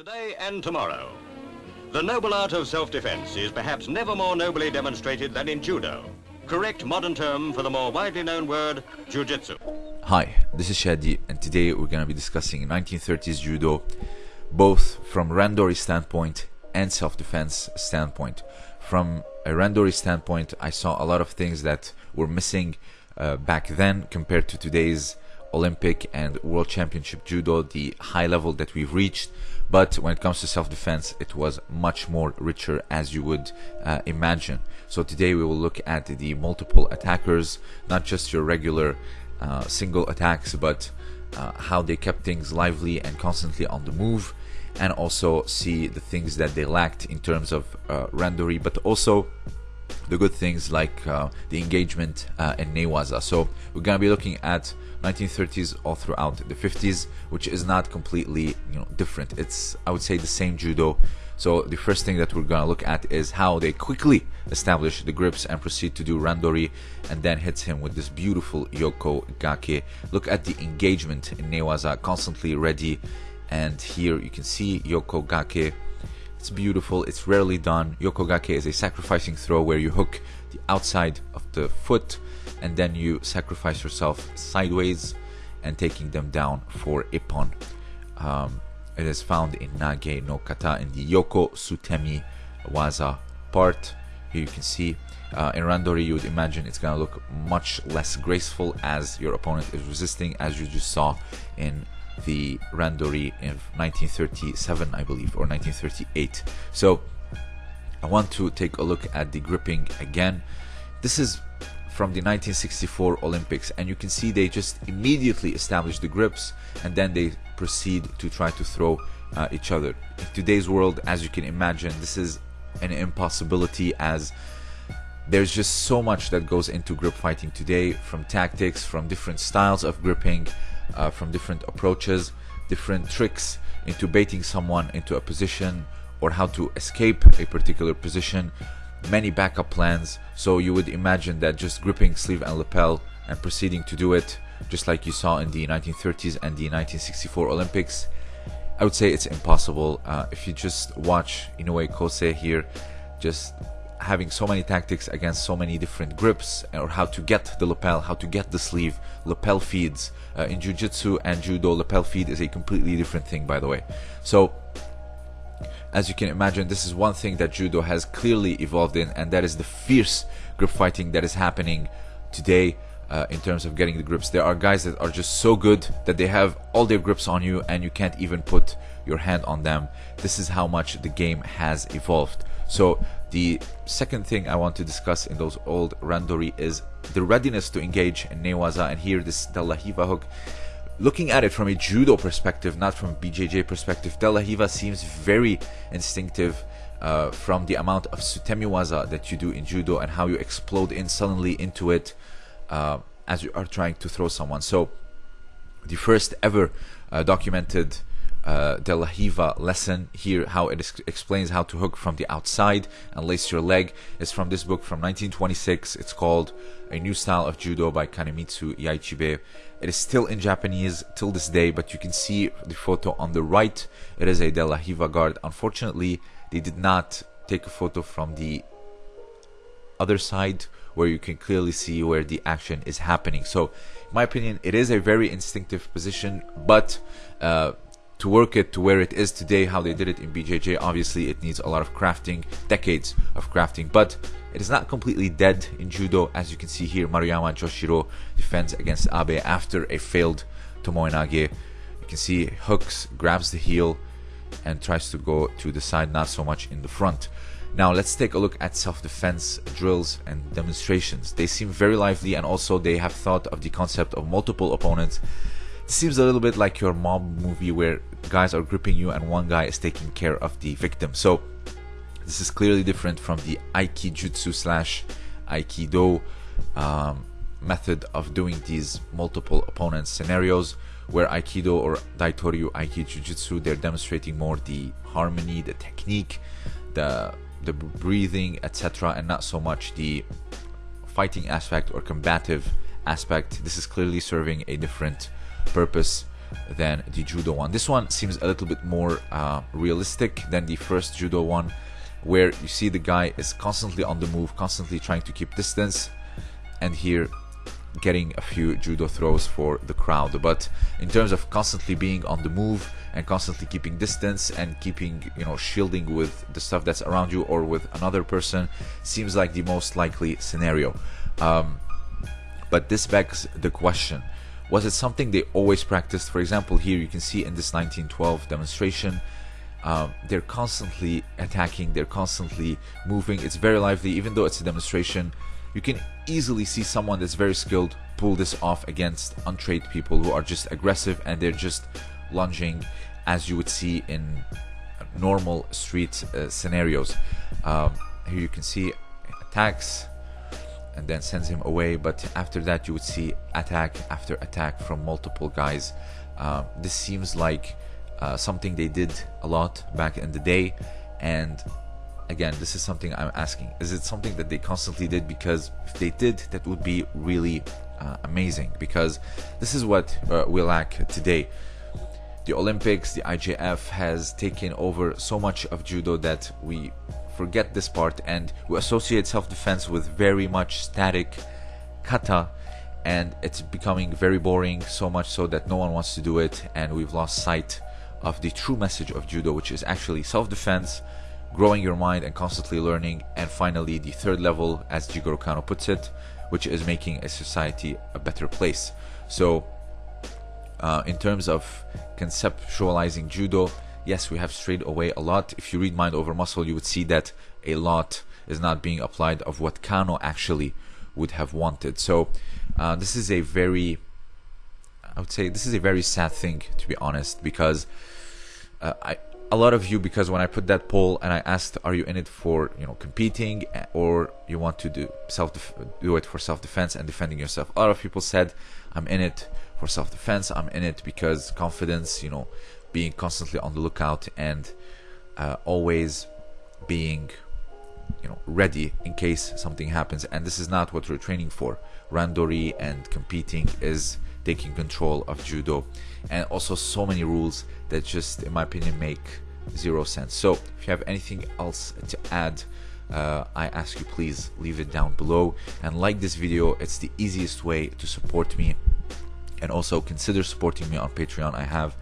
today and tomorrow. The noble art of self-defense is perhaps never more nobly demonstrated than in judo. Correct modern term for the more widely known word, jujitsu. Hi, this is Shadi, and today we're going to be discussing 1930s judo, both from randori standpoint and self-defense standpoint. From a randori standpoint, I saw a lot of things that were missing uh, back then compared to today's Olympic and World Championship Judo, the high level that we've reached. But when it comes to self-defense, it was much more richer as you would uh, imagine. So today we will look at the multiple attackers, not just your regular uh, single attacks, but uh, how they kept things lively and constantly on the move, and also see the things that they lacked in terms of uh, randori, but also the good things like uh, the engagement uh, in Newaza. So we're gonna be looking at 1930s all throughout the 50s, which is not completely you know different. It's I would say the same judo. So the first thing that we're gonna look at is how they quickly establish the grips and proceed to do randori, and then hits him with this beautiful yoko gake. Look at the engagement in Newaza, constantly ready, and here you can see yoko gake it's beautiful, it's rarely done. Yokogake is a sacrificing throw where you hook the outside of the foot and then you sacrifice yourself sideways and taking them down for ippon. Um, it is found in Nage no Kata in the Yoko Sutemi Waza part. Here you can see uh, in Randori you would imagine it's gonna look much less graceful as your opponent is resisting as you just saw in the Randori in 1937, I believe, or 1938. So I want to take a look at the gripping again. This is from the 1964 Olympics, and you can see they just immediately establish the grips and then they proceed to try to throw uh, each other. In today's world, as you can imagine, this is an impossibility as there's just so much that goes into grip fighting today from tactics, from different styles of gripping, uh, from different approaches, different tricks into baiting someone into a position or how to escape a particular position, many backup plans. So you would imagine that just gripping sleeve and lapel and proceeding to do it, just like you saw in the 1930s and the 1964 Olympics, I would say it's impossible. Uh, if you just watch Inoue Kosei here, just having so many tactics against so many different grips or how to get the lapel, how to get the sleeve, lapel feeds. Uh, in jiu-jitsu and judo, lapel feed is a completely different thing, by the way. So, as you can imagine, this is one thing that judo has clearly evolved in, and that is the fierce grip fighting that is happening today. Uh, in terms of getting the grips, there are guys that are just so good that they have all their grips on you, and you can't even put your hand on them. This is how much the game has evolved. So the second thing I want to discuss in those old randori is the readiness to engage in newaza and here this De La Riva hook. Looking at it from a judo perspective, not from BJJ perspective, De La Riva seems very instinctive uh, from the amount of sutemiwaza that you do in judo and how you explode in suddenly into it uh, as you are trying to throw someone. So the first ever uh, documented uh, De La lesson here, how it explains how to hook from the outside and lace your leg, is from this book from 1926. It's called A New Style of Judo by Kanemitsu Yaichibei. It is still in Japanese till this day, but you can see the photo on the right. It is a De La guard. Unfortunately, they did not take a photo from the other side where you can clearly see where the action is happening. So, in my opinion, it is a very instinctive position, but uh, to work it to where it is today, how they did it in BJJ, obviously it needs a lot of crafting, decades of crafting, but it is not completely dead in judo. As you can see here, Maruyama Joshiro defends against Abe after a failed Tomoe Nage. You can see hooks, grabs the heel, and tries to go to the side, not so much in the front. Now let's take a look at self-defense drills and demonstrations. They seem very lively and also they have thought of the concept of multiple opponents seems a little bit like your mob movie where guys are gripping you and one guy is taking care of the victim. So this is clearly different from the Aikijutsu slash Aikido um, method of doing these multiple opponent scenarios where Aikido or Daitoryu Aikijujutsu they're demonstrating more the harmony, the technique, the the breathing, etc., and not so much the fighting aspect or combative aspect. This is clearly serving a different purpose than the judo one. This one seems a little bit more uh, realistic than the first judo one, where you see the guy is constantly on the move, constantly trying to keep distance, and here getting a few judo throws for the crowd. But in terms of constantly being on the move and constantly keeping distance and keeping, you know, shielding with the stuff that's around you or with another person, seems like the most likely scenario. Um, but this begs the question was it something they always practiced? For example, here you can see in this 1912 demonstration, um, they're constantly attacking, they're constantly moving. It's very lively, even though it's a demonstration. You can easily see someone that's very skilled pull this off against untrained people who are just aggressive and they're just lunging as you would see in normal street uh, scenarios. Um, here you can see attacks and then sends him away. But after that, you would see attack after attack from multiple guys. Uh, this seems like uh, something they did a lot back in the day. And again, this is something I'm asking. Is it something that they constantly did? Because if they did, that would be really uh, amazing. Because this is what uh, we lack today. The Olympics, the IJF has taken over so much of judo that we forget this part and we associate self-defense with very much static kata and it's becoming very boring so much so that no one wants to do it and we've lost sight of the true message of judo which is actually self-defense growing your mind and constantly learning and finally the third level as Jigoro Kano puts it which is making a society a better place. So uh, in terms of conceptualizing judo yes, we have strayed away a lot. If you read Mind Over Muscle, you would see that a lot is not being applied of what Kano actually would have wanted. So uh, this is a very, I would say, this is a very sad thing to be honest, because uh, I. A lot of you, because when I put that poll and I asked, "Are you in it for you know competing, or you want to do self do it for self defense and defending yourself?" A lot of people said, "I'm in it for self defense. I'm in it because confidence, you know, being constantly on the lookout and uh, always being you know ready in case something happens. And this is not what we're training for. Randori and competing is taking control of judo. And also so many rules that just in my opinion make zero sense. So if you have anything else to add uh, I ask you please leave it down below. And like this video it's the easiest way to support me. And also consider supporting me on Patreon. I have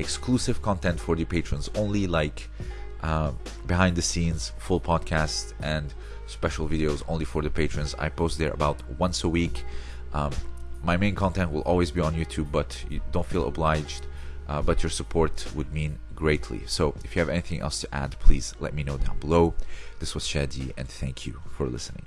exclusive content for the patrons only like uh, behind the scenes full podcast and special videos only for the patrons. I post there about once a week. Um, my main content will always be on youtube but you don't feel obliged uh, but your support would mean greatly. So if you have anything else to add please let me know down below. This was shadi and thank you for listening